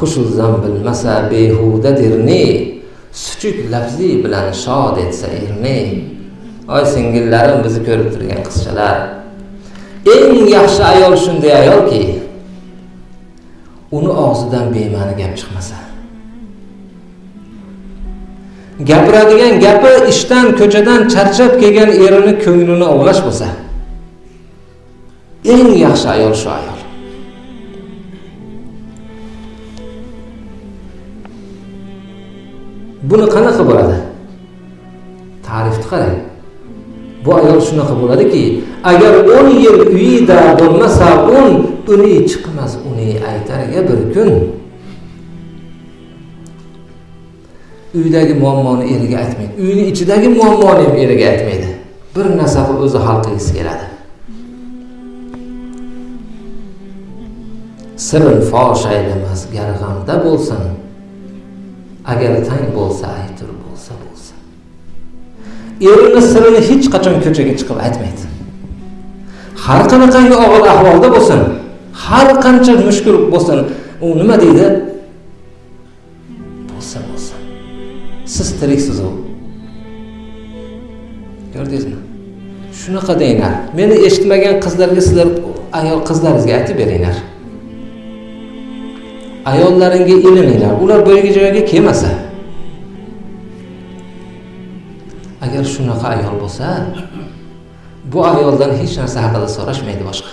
xushuzam bilmasa behudadir ne suchuk lafzi bilan shod etsa erne oy singillarim bizni ko'rib turgan qizchalar. Eng yaxshi ayol shunday ayolki uni og'zidan bema'ni gap chiqmasa. Gapiradigan gapi ishdan ko'chadan charchab kelgan erini ko'nglini ovlash bo'lsa eng yaxshi ayol shu ayol. Buni qanaqa bo'ladi? Ta'rifni qarang. Bu ayol shunaqa bo'ladiki agar o'n yil uyida bo'lmasa un uni chiqmas uni aytariga bir kun. Uydagi muammoni eriga aytmaydi. Uyni ichidagi muammoni ham eriga aytmaydi. Bir narsa qilib o'zi hal qilgisi keladi. Sirin fosh aylamas garg'amda bo'lsin. Agar tang bo'lsa aytur bo'lsa bo'lsa. Erini sirini hech qachon ko'chaga chiqib aytmaydi. Har qanaqangi og'ir ahvolda bo'lsin har qancha mushkul bo'lsin u nima deydi? Bo'lsa bo'lsa. Siz tiriksiz u. Ko'rdingizmi? Shunaqa denglar meni eshitmagan qizlarga sizlar ayol qizlaringizga aytib beringlar. Ayollaringga ilininglar. Ular boyagi joyga kelmasa agar shunaqa ayol bo'lsa bu ayoldan hech narsa haqida so'rashmaydi boshqa.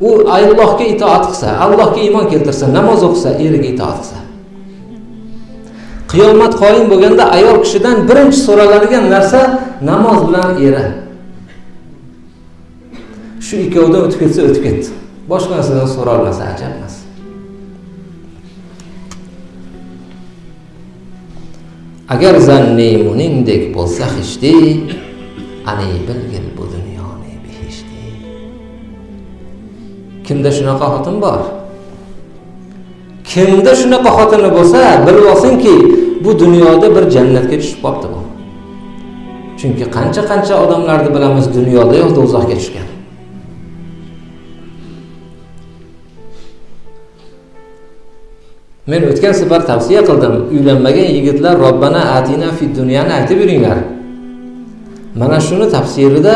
U allohga itoat qilsa allohga iymon keltirsa namoz o'qisa eriga itoat qilsa. Qiyomat qoyim bo'lganda ayol kishidan birinchi so'raladigan narsa namoz bilan eri. Shu ikkovidan o'tib ketsa o'tib ketdi. Boshqa narsadan so'ralmasa ajab emas agar zanni muningdek bo'lsa hishdi ani bilgil bu dunyoni behishdi. Kimda shunaqa xotin bor? Kimda shunaqa xotini bo'lsa bilib olsinki bu dunyoda bir jannatga tushib qolibdi bu. Chunki qancha qancha odamlarni bilamiz dunyoda yo'q do'zaxga tushgan. Men o'tgan safar tavsiya qildim uylanmagan yigitlar robbana atina fi dunyani aytib yuringlar. Mana shuni tafsirida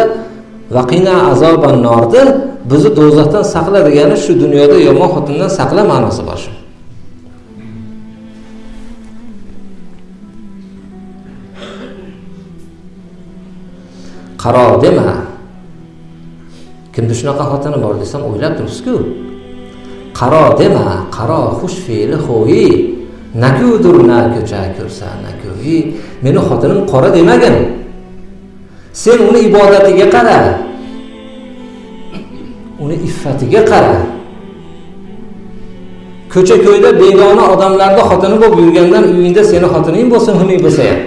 vaqina azoban norni bizni do'zaxdan saqla degani shu dunyoda yomon xotindan saqla ma'nosi bor shu. Qaro dema. Kimda shunaqa xotini bor desam o'ylab turibsizku. Qaro dema qaro xush fe'li xo'yi nakudur na ko'cha ko'rsa nakoyi meni xotinim qora demagin. Sen uni ibodatiga qara. Uni iffatiga qara. Ko'cha ko'yda begona odamlarda xotini bo'lib yurgandan uyingda seni xotining bo'lsin xunuk bo'lsa ham.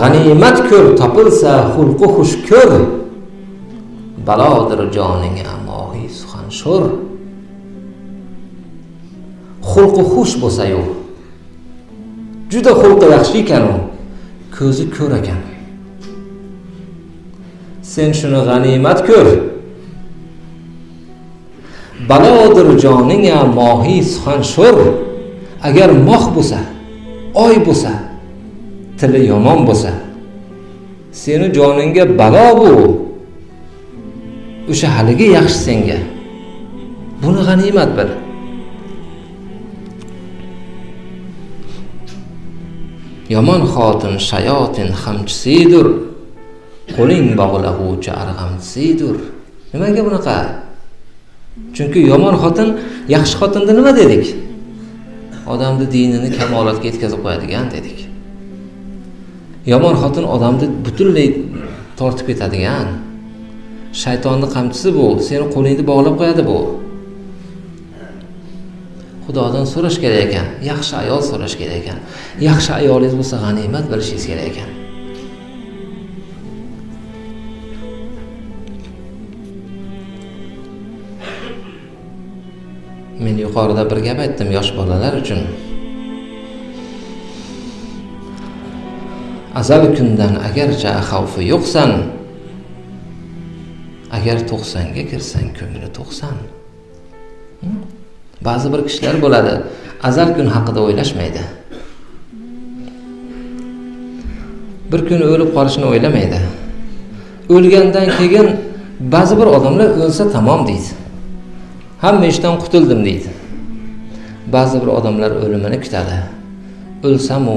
G'animat ko'r topilsa xulqi xush ko'r. Balodir joningga mohiy suxan sho'r. Xulqi xush bo'lsayu juda xulqi yaxshi ekanu ko'zi ko'r ekan. Sen shuni g'animat ko'r. Balodir joninga mohiy suxan sho'r. Agar moh bo'lsa oy bo'lsa tili yomon bo'lsa seni joningga balo bu. O'sha haligi yaxshi senga. Buni g'animat bil. Yomon xotin shayotin hamchisidir qo'ling bog'lag'uvchi arg'amchisidir nimaga bunaqa? Chunki yomon xotin yaxshi xotinni nima dedik? Odamni dinini kamolatga yetkazib qo'yadigan dedik. Yomon xotin odamni butunlay tortib ketadigan shaytonni qamchisi bu. Seni qo'lingni bog'lab qo'yadi bu. Xudodan so'rash kerak ekan. Yaxshi ayol so'rash kerak ekan. Yaxshi ayolingiz bo'lsa g'animat bilishingiz kerak ekan. Men yuqorida bir gap aytdim yosh bolalar uchun. Azal kundan agarcha xavfi yo'qsan agar to'qsonga kirsang ko'ngli to'qson hmm. ba'zi bir kishilar bo'ladi azal kun haqida o'ylashmaydi. Bir kun o'lib qolishni o'ylamaydi. O'lgandan keyin ba'zi bir odamlar o'lsa tamom deydi. Hamma ishdan qutuldim deydi. Ba'zi bir odamlar o'limini kutadi. O'lsamu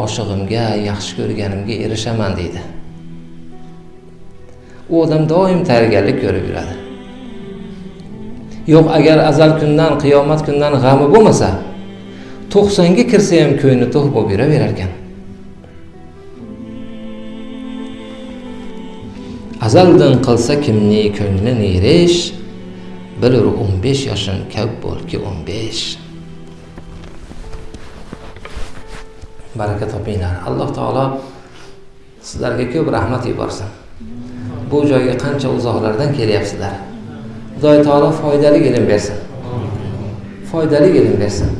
oshig'imga yaxshi ko'rganimga erishaman deydi. U odam doim tayyorgarlik ko'rib yuradi. Yo'q agar azal kundan qiyomat kundan g'ami bo'lmasa to'qsonga kirsa ham ko'ngli to'q bo'lib yuraverar ekan. Azaldan qilsa kimni ko'ngli nerish? Bilur o'n besh yoshim ko'p bo'lki o'n besh. Baraka topinglar. Alloh taolo sizlarga ko'p rahmat yuborsin. Bu joyga qancha uzoqlardan kelyapsizlar. Xudoy taolo foydali ilm bersin. Foydali ilm bersin.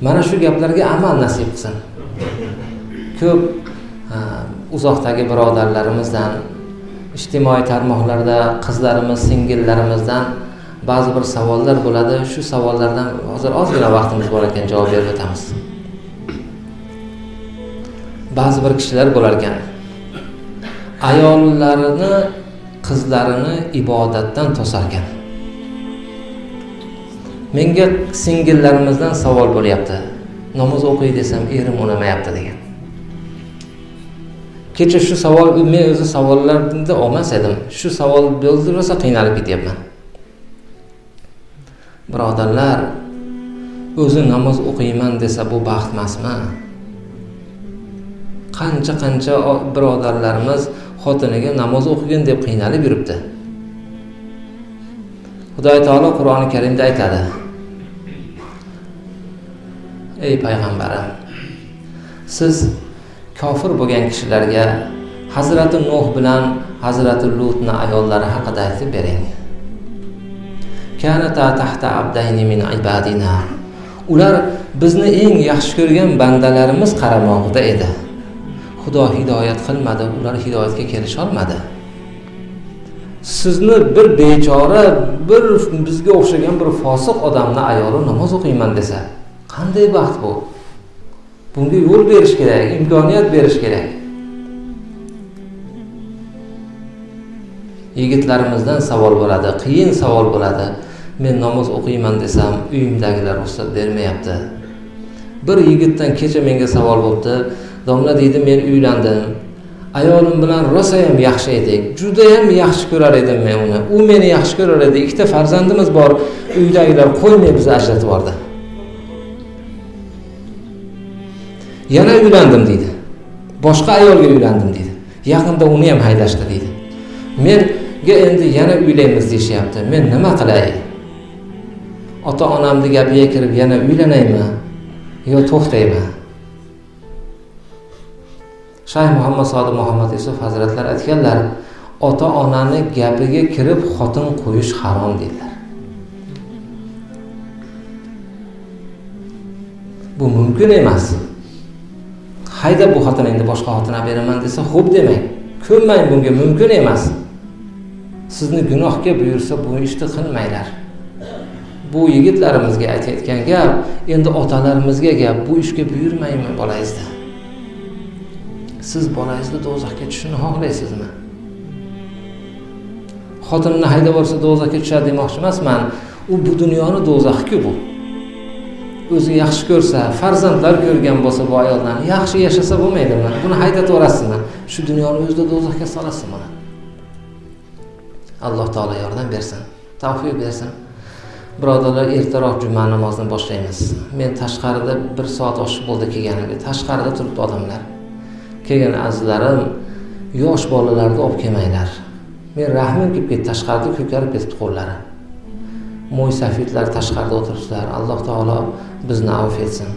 Mana shu gaplarga amal nasib qilsin. Ko'p uzoqdagi birodarlarimizdan ijtimoiy tarmoqlarda qizlarimiz singillarimizdan ba'zi bir savollar bo'ladi. Shu savollardan hozir ozgina vaqtimiz bor ekan javob berib o'tamiz. Ba'zi bir kishilar bo'lar ekan ayollarini qizlarini ibodatdan to'sarkan. Menga singillarimizdan savol bo'lyapti. Namoz o'qiy desam erim unamayapti degan. Kecha shu savol men o'zi savollarni olmas edim. Shu savol bo'ldi rosa qiynalib ketyapman. Birodarlar o'zi namoz o'qiyman desa bu baxt emasmi? Qancha qancha birodarlarimiz xotiniga namoz o'qigin deb qiynalib yuribdi. Xudoy taolo qur'oni karimda aytadi. Ey payg'ambarim siz kofir bo'lgan kishilarga hazrati nuh bilan hazrati lutni ayollari haqida aytib bering. Ular bizni eng yaxshi ko'rgan bandalarimiz qaramog'ida edi. Xudo hidoyat qilmadi ular hidoyatga kelisholmadi. Sizni bir bechora bir bizga o'xshagan bir fosiq odamni ayoli namoz o'qiyman desa qanday baxt bu? Bunga yo'l berish kerak imkoniyat berish kerak. Yigitlarimizdan savol bo'ladi qiyin savol bo'ladi. Men namoz o'qiyman desam uyimdagilar ruxsat bermayapti. Bir yigitdan kecha menga savol bo'libdi domla deydi men uylandim. Ayolim bilan rosayam yaxshi edik. Judayam yaxshi ko'rar edim men uni. U meni yaxshi ko'rar edi. Ikkita farzandimiz bor. Uydagilar qo'ymay bizni ajratib yubordi. Yana uylandim deydi. Boshqa ayolga uylandim deydi. Yaqinda uni ham haydashdi deydi. Menga endi yana uylaymiz deyishyapti. Men nima qilay? Ota onamni gapiga kirib yana uylanaymi yo to'xtayman shayx muhammad sodiq muhammad yusuf hazratlar aytganlar ota onani gapiga kirib xotin qo'yish harom deydilar bu mumkin emas. Hayda bu xotiningni boshqa xotin olib beraman desa xo'p demang ko'nmang bunga mumkin emas. Sizni gunohga buyursa bu ishni qilmanglar. Bu yigitlarimizga aytayotgan gap endi otalarimizga gap bu ishga buyurmaymi bolangizni siz bolangizni do'zaxga tushishini xohlaysizmi? Xotinini haydab yuborsa do'zaxga tushadi demoqchi emasman. U bu dunyoni do'zaxiku bu. O'zi yaxshi ko'rsa farzandlar ko'rgan bo'lsa bu ayollarni yaxshi yashasa bo'lmaydimi? Buni haydatib yuborasizmi? Shu dunyoni o'zida do'zaxga solasiz mana alloh taolo yordam bersin tavfiq bersin. Birodarlar ertaroq juma namozini boshlaymiz. Men tashqarida bir soat oshiq bo'ldi kelganimga tashqarida turibdi odamlar. Kelgan azizlarim yosh bolalarni olib kelmanglar. Men rahmim kelib ketdi tashqarida ko'karib ketibdi qo'llari. Mo'ysafidlar tashqarida o'tiribsizlar. Alloh taolo bizni avf etsin.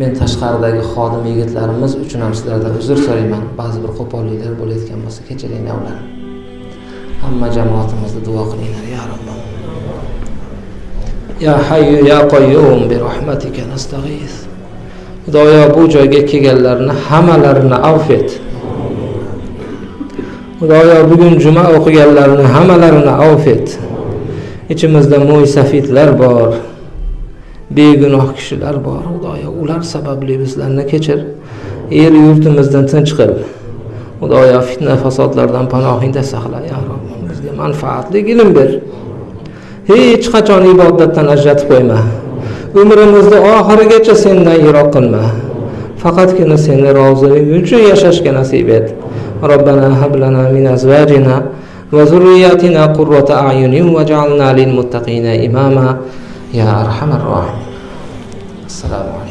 Men tashqaridagi xodim yigitlarimiz uchun ham sizlardan uzr so'rayman. Ba'zi bir qo'polliklar bo'layotgan bo'lsa kechiringlar ularni hamma jamoatimizni duo qilinglar ya robbim ya hayyu ya قيوم bi rahmatika xudoyo bu joyga kelganlarni hammalarini avf et. Xudoyo bugun juma o'qiganlarni hammalarini avf et. Ichimizda mo'ysafidlar bor begunoh kishilar bor. Xudoyo ular sababli bizlarni kechir. Yer yurtimizdan tinch qil xudoyo fitna fasodlardan panohingda saqla ya robbim bizga manfaatli ilm ber. Hech qachon ibodatdan ajratib qo'yma. umrimizni oxirigacha sendan yiroq qilma. Faqatgina seni roziligi uchun yashashga nasib et. Robbana hablana min azvajina va zurriyatina qurrota a'yunin vaj'alna lil muttaqina imama. Ya arhamar rohim assalomu